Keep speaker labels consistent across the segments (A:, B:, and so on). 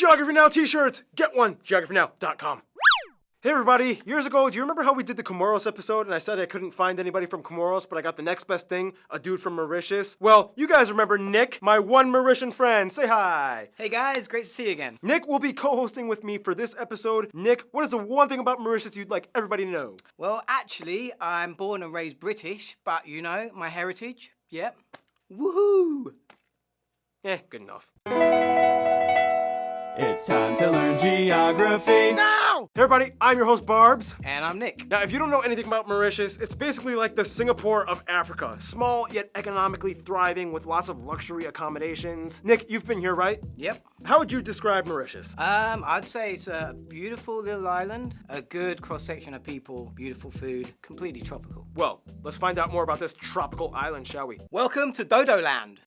A: Geography Now t-shirts! Get one, geographynow.com. Hey everybody, years ago, do you remember how we did the Comoros episode and I said I couldn't find anybody from Comoros, but I got the next best thing, a dude from Mauritius? Well, you guys remember Nick, my one Mauritian friend. Say hi.
B: Hey guys, great to see you again.
A: Nick will be co-hosting with me for this episode. Nick, what is the one thing about Mauritius you'd like everybody to know?
B: Well, actually, I'm born and raised British, but you know, my heritage, yep. Woohoo!
A: Eh, good enough.
C: It's time to learn geography.
A: Now! Hey everybody, I'm your host Barbs.
B: And I'm Nick.
A: Now, if you don't know anything about Mauritius, it's basically like the Singapore of Africa. Small, yet economically thriving with lots of luxury accommodations. Nick, you've been here, right?
B: Yep.
A: How would you describe Mauritius?
B: Um, I'd say it's a beautiful little island, a good cross-section of people, beautiful food, completely tropical.
A: Well, let's find out more about this tropical island, shall we?
B: Welcome to Dodo Land.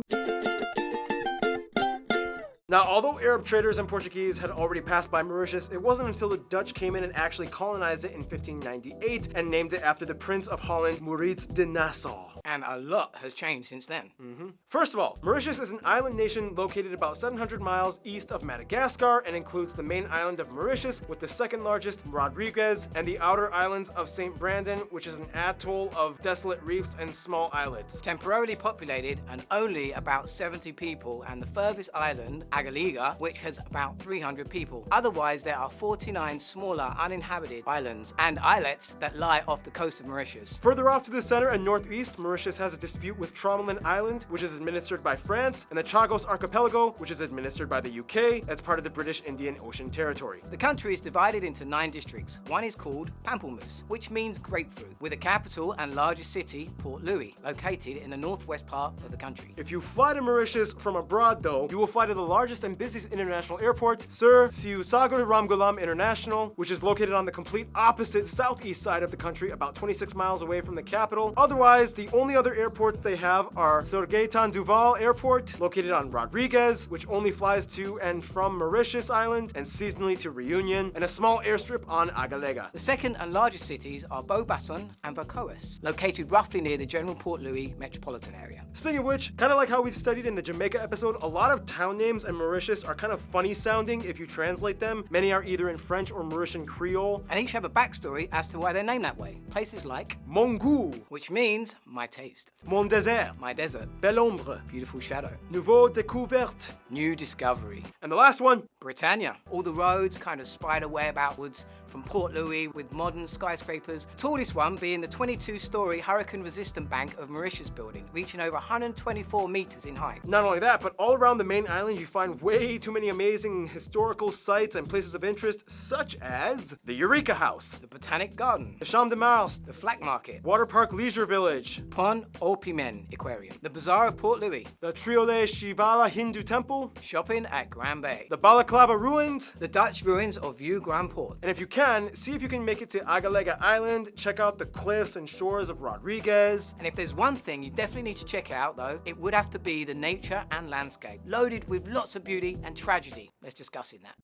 A: Now, although Arab traders and Portuguese had already passed by Mauritius, it wasn't until the Dutch came in and actually colonized it in 1598 and named it after the Prince of Holland, Maurits de Nassau.
B: And a lot has changed since then. Mm-hmm.
A: First of all, Mauritius is an island nation located about 700 miles east of Madagascar and includes the main island of Mauritius with the second largest, Rodrigues, and the outer islands of St. Brandon, which is an atoll of desolate reefs and small islets.
B: Temporarily populated and only about 70 people, and the furthest island, Agalega, which has about 300 people. Otherwise, there are 49 smaller uninhabited islands and islets that lie off the coast of Mauritius.
A: Further off to the center and northeast, Mauritius has a dispute with Tromelin Island, which is administered by France, and the Chagos Archipelago, which is administered by the UK as part of the British Indian Ocean Territory.
B: The country is divided into nine districts. One is called Pamplemousse, which means grapefruit, with a capital and largest city, Port Louis, located in the northwest part of the country.
A: If you fly to Mauritius from abroad, though, you will fly to the largest and busiest international airport, Sir Seewoosagur Ramgoolam International, which is located on the complete opposite southeast side of the country, about 26 miles away from the capital. Otherwise, the only other airports they have are Sir Gaetan Duval Airport, located on Rodrigues, which only flies to and from Mauritius Island, and seasonally to Reunion, and a small airstrip on Agalega.
B: The second and largest cities are Beau Bassin and Vacoas, located roughly near the general Port Louis metropolitan area.
A: Speaking of which, kind of like how we studied in the Jamaica episode, a lot of town names in Mauritius are kind of funny sounding if you translate them. Many are either in French or Mauritian Creole.
B: And each have a backstory as to why they're named that way. Places like,
A: Mon goût,
B: which means my taste,
A: Mon désert,
B: my desert,
A: Belle ombre,
B: beautiful shadow,
A: Nouveau découverte,
B: new discovery,
A: and the last one,
B: Britannia. All the roads kind of spider web outwards from Port Louis with modern skyscrapers. Tallest one being the 22-story hurricane-resistant bank of Mauritius building, reaching over 124 meters in height.
A: Not only that, but all around the main island you find way too many amazing historical sites and places of interest, such as the Eureka House,
B: The Botanic Garden,
A: the Champ de Mars,
B: the Flacq Market,
A: Water Park Leisure Village,
B: Pont au Piment Aquarium, the Bazaar of Port Louis,
A: the Triole Shivala Hindu Temple,
B: shopping at Grand Bay,
A: the Balaclava Ruins,
B: the Dutch ruins of Vieux Grand Port,
A: and if you can, see if you can make it to Agalega Island, check out the cliffs and shores of Rodrigues.
B: And if there's one thing you definitely need to check out though, it would have to be the nature and landscape, loaded with lots of beauty and tragedy. Let's discuss in that.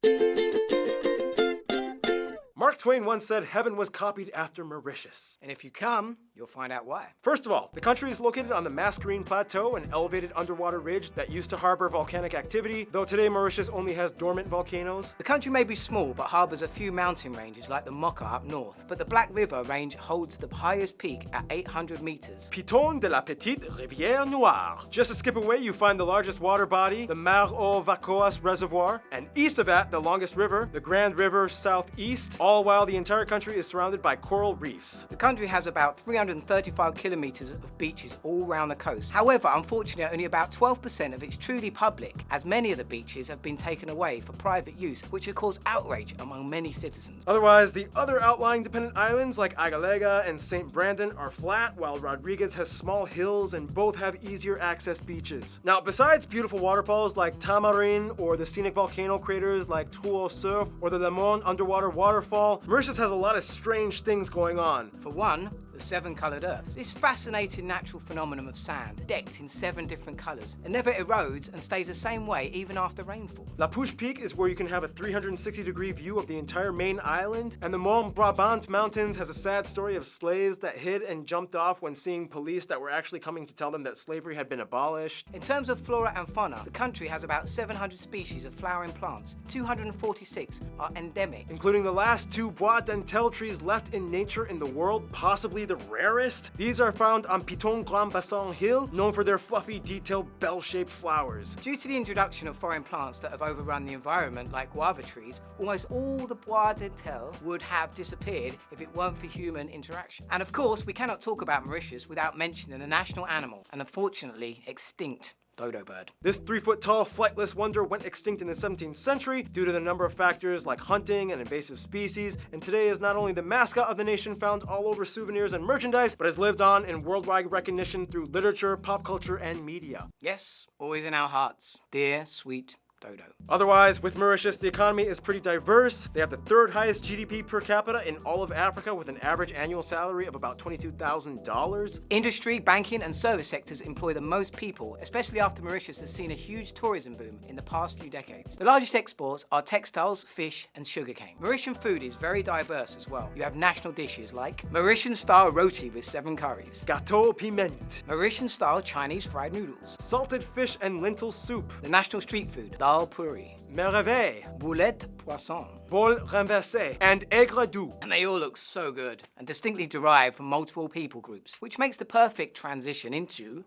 A: Mark Twain once said heaven was copied after Mauritius.
B: And if you come, you'll find out why.
A: First of all, the country is located on the Mascarene Plateau, an elevated underwater ridge that used to harbor volcanic activity, though today Mauritius only has dormant volcanoes.
B: The country may be small but harbours a few mountain ranges like the Moka up north, but the Black River range holds the highest peak at 800 metres.
A: Piton de la Petite Rivière Noire. Just a skip away, you find the largest water body, the Mare aux Vacoas Reservoir, and east of that, the longest river, the Grand River Southeast, all while the entire country is surrounded by coral reefs.
B: The country has about 335 kilometres of beaches all around the coast. However, unfortunately, only about 12% of it's truly public, as many of the beaches have been taken away for private use, which has caused outrage among many citizens.
A: Otherwise, the other outlying dependent islands like Agalega and St. Brandon are flat, while Rodrigues has small hills and both have easier access beaches. Now, besides beautiful waterfalls like Tamarin or the scenic volcano craters like Trou Surf or the Le Morne underwater waterfall, Mauritius has a lot of strange things going on.
B: For one, the seven coloured earths. This fascinating natural phenomenon of sand, decked in seven different colours, and never erodes and stays the same way even after rainfall.
A: Le Pouce Peak is where you can have a 360 degree view of the entire main island, and the Mont Brabant Mountains has a sad story of slaves that hid and jumped off when seeing police that were actually coming to tell them that slavery had been abolished.
B: In terms of flora and fauna, the country has about 700 species of flowering plants. 246 are endemic.
A: Including the last two Bois Dentelle trees left in nature in the world, possibly the rarest. These are found on Piton Grand Bassin Hill, known for their fluffy, detailed, bell-shaped flowers.
B: Due to the introduction of foreign plants that have overrun the environment, like guava trees, almost all the Bois Dentelle would have disappeared if it weren't for human interaction. And of course, we cannot talk about Mauritius without mentioning the national animal, and unfortunately extinct dodo bird.
A: This three foot tall flightless wonder went extinct in the 17th century due to the number of factors like hunting and invasive species, and today is not only the mascot of the nation found all over souvenirs and merchandise, but has lived on in worldwide recognition through literature, pop culture, and media.
B: Yes, always in our hearts. Dear, sweet dodo.
A: Otherwise, with Mauritius, the economy is pretty diverse. They have the third highest GDP per capita in all of Africa with an average annual salary of about $22,000.
B: Industry, banking, and service sectors employ the most people, especially after Mauritius has seen a huge tourism boom in the past few decades. The largest exports are textiles, fish, and sugarcane. Mauritian food is very diverse as well. You have national dishes like Mauritian style roti with seven curries,
A: Gâteau piment,
B: Mauritian style Chinese fried noodles,
A: salted fish and lentil soup,
B: the national street food, dal puri,
A: merveille,
B: boulette poisson,
A: bol renversé, and aigre doux.
B: and they all look so good and distinctly derived from multiple people groups, which makes the perfect transition into.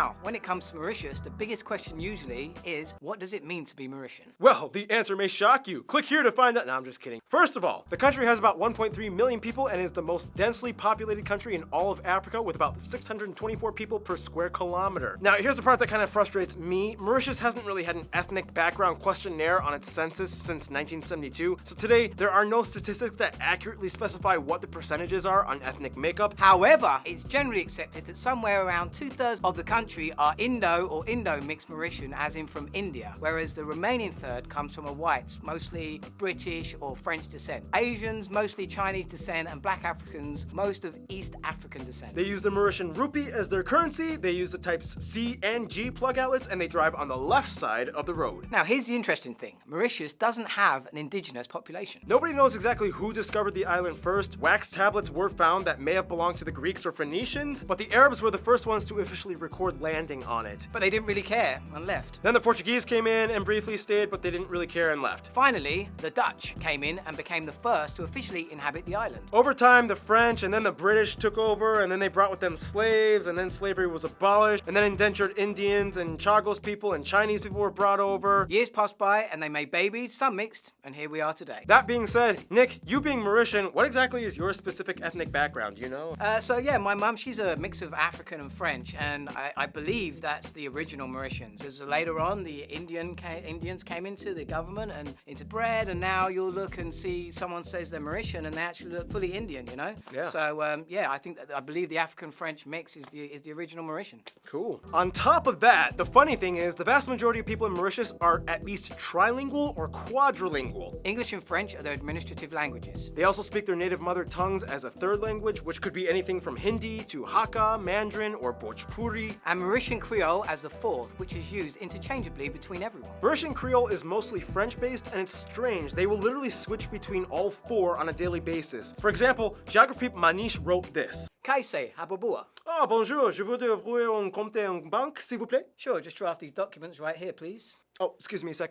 B: Now, when it comes to Mauritius, the biggest question usually is what does it mean to be Mauritian?
A: Well, the answer may shock you. Click here to find out. No, I'm just kidding. First of all, the country has about 1.3 million people and is the most densely populated country in all of Africa with about 624 people per square kilometer. Now, here's the part that kind of frustrates me. Mauritius hasn't really had an ethnic background questionnaire on its census since 1972, so today there are no statistics that accurately specify what the percentages are on ethnic makeup.
B: However, it's generally accepted that somewhere around two thirds of the country are Indo or Indo mixed Mauritian, as in from India, whereas the remaining third comes from a whites, mostly British or French descent. Asians, mostly Chinese descent, and black Africans, most of East African descent.
A: They use the Mauritian rupee as their currency, they use the types C and G plug outlets, and they drive on the left side of the road.
B: Now, here's the interesting thing Mauritius doesn't have an indigenous population.
A: Nobody knows exactly who discovered the island first. Wax tablets were found that may have belonged to the Greeks or Phoenicians, but the Arabs were the first ones to officially record landing on it.
B: But they didn't really care and left.
A: Then the Portuguese came in and briefly stayed, but they didn't really care and left.
B: Finally, the Dutch came in and became the first to officially inhabit the island.
A: Over time, the French and then the British took over, and then they brought with them slaves, and then slavery was abolished, and then indentured Indians and Chagos people and Chinese people were brought over.
B: Years passed by and they made babies, some mixed, and here we are today.
A: That being said, Nick, you being Mauritian, what exactly is your specific ethnic background? You know?
B: Uh, so yeah, my mum, she's a mix of African and French, and I, I believe that's the original Mauritians. As later on, the Indian ca- Indians came into the government and into bread, and now you'll look and see someone says they're Mauritian, and they actually look fully Indian, you know.
A: Yeah.
B: So um, yeah, I think that, I believe the African French mix is the is the original Mauritian.
A: Cool. On top of that, the funny thing is, the vast majority of people in Mauritius are at least trilingual or quadrilingual.
B: English and French are their administrative languages.
A: They also speak their native mother tongues as a third language, which could be anything from Hindi to Hakka, Mandarin, or Bhojpuri.
B: And Mauritian Creole as the fourth, which is used interchangeably between everyone.
A: Mauritian Creole is mostly French-based, and it's strange. They will literally switch between all four on a daily basis. For example, geography Manish wrote this.
B: Kaise, Hababua.
A: Oh, bonjour, je voudrais ouvrir un compte en banque, s'il vous plaît.
B: Sure, just draft these documents right here, please.
A: Oh, excuse me a sec.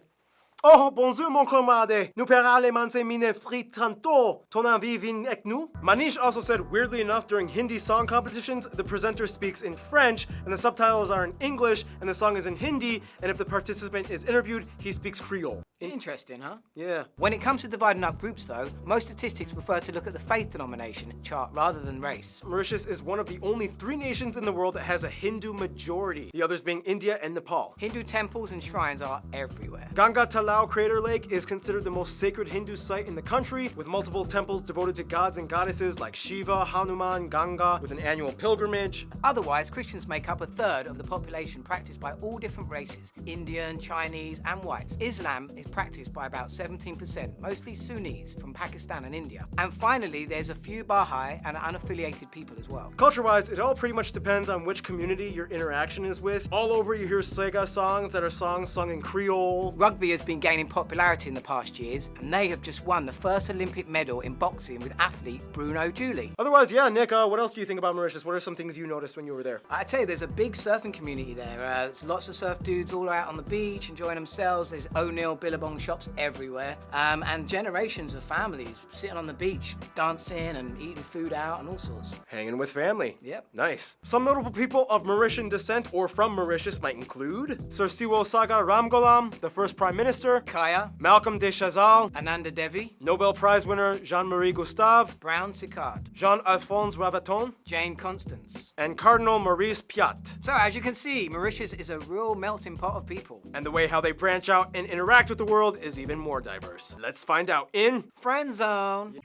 A: Oh, bonjour, mon camarade. Nous paiera les mine frites tantôt. Ton envie vient avec nous? Manish also said, weirdly enough, during Hindi song competitions, the presenter speaks in French, and the subtitles are in English, and the song is in Hindi, and if the participant is interviewed, he speaks Creole.
B: Interesting, huh?
A: Yeah.
B: When it comes to dividing up groups, though, most statistics prefer to look at the faith denomination chart rather than race.
A: Mauritius is one of the only three nations in the world that has a Hindu majority, the others being India and Nepal.
B: Hindu temples and shrines are everywhere.
A: Ganga Talao Crater Lake is considered the most sacred Hindu site in the country, with multiple temples devoted to gods and goddesses like Shiva, Hanuman, Ganga, with an annual pilgrimage.
B: Otherwise, Christians make up a third of the population practiced by all different races Indian, Chinese, and whites. Islam is practiced by about 17%, mostly Sunnis from Pakistan and India. And finally, there's a few Baha'i and unaffiliated people as well.
A: Culture-wise, it all pretty much depends on which community your interaction is with. All over you hear Sega songs that are songs sung in Creole.
B: Rugby has been gaining popularity in the past years, and they have just won the first Olympic medal in boxing with athlete Bruno Julie.
A: Otherwise, yeah, Nick, uh, what else do you think about Mauritius? What are some things you noticed when you were there?
B: I tell you, there's a big surfing community there. Uh, there's lots of surf dudes all out on the beach enjoying themselves. There's O'Neill Billabong shops everywhere, um, and generations of families sitting on the beach, dancing and eating food out and all sorts.
A: Hanging with family.
B: Yep.
A: Nice. Some notable people of Mauritian descent or from Mauritius might include Sir Seewoosagur Ramgoolam, the first Prime Minister,
B: Kaya,
A: Malcolm de Chazal,
B: Ananda Devi,
A: Nobel Prize winner Jean-Marie Gustave,
B: Brown-Séquard,
A: Jean-Alphonse Ravaton,
B: Jane Constance.
A: and Cardinal Maurice Piat.
B: So as you can see, Mauritius is a real melting pot of people.
A: And the way how they branch out and interact with the world is even more diverse. Let's find out in
B: Friend zone.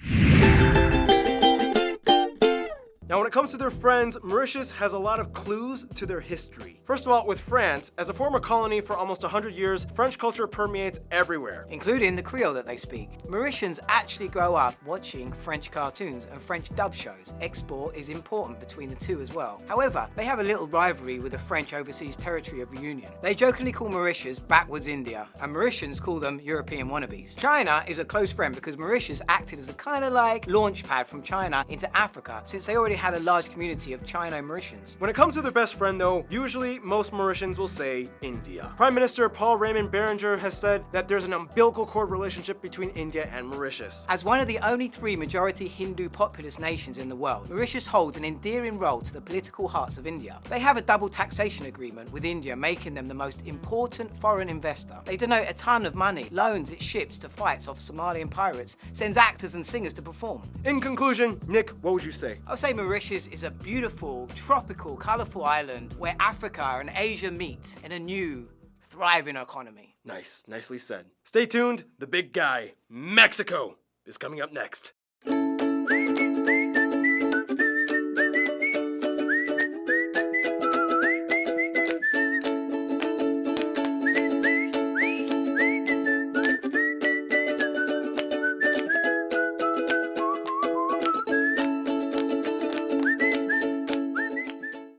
A: Now, when it comes to their friends, Mauritius has a lot of clues to their history. First of all, with France, as a former colony for almost 100 years, French culture permeates everywhere.
B: including the Creole that they speak. Mauritians actually grow up watching French cartoons and French dub shows. Export is important between the two as well. However, they have a little rivalry with the French overseas territory of Reunion. They jokingly call Mauritius backwards India, and Mauritians call them European wannabes. China is a close friend because Mauritius acted as a kind of like launch pad from China into Africa, since they already had a large community of Chino-Mauritians.
A: When it comes to their best friend, though, usually most Mauritians will say India. Prime Minister Paul Raymond Berenger has said that there's an umbilical cord relationship between India and Mauritius.
B: As one of the only three majority Hindu populous nations in the world, Mauritius holds an endearing role to the political hearts of India. They have a double taxation agreement with India, making them the most important foreign investor. They donate a ton of money, loans its ships to fights off Somalian pirates, sends actors and singers to perform.
A: In conclusion, Nick, what would you say?
B: I would say Mauritius is a beautiful, tropical, colourful island where Africa and Asia meet in a new, thriving economy.
A: Nice, nicely said. Stay tuned, the big guy, Mexico, is coming up next.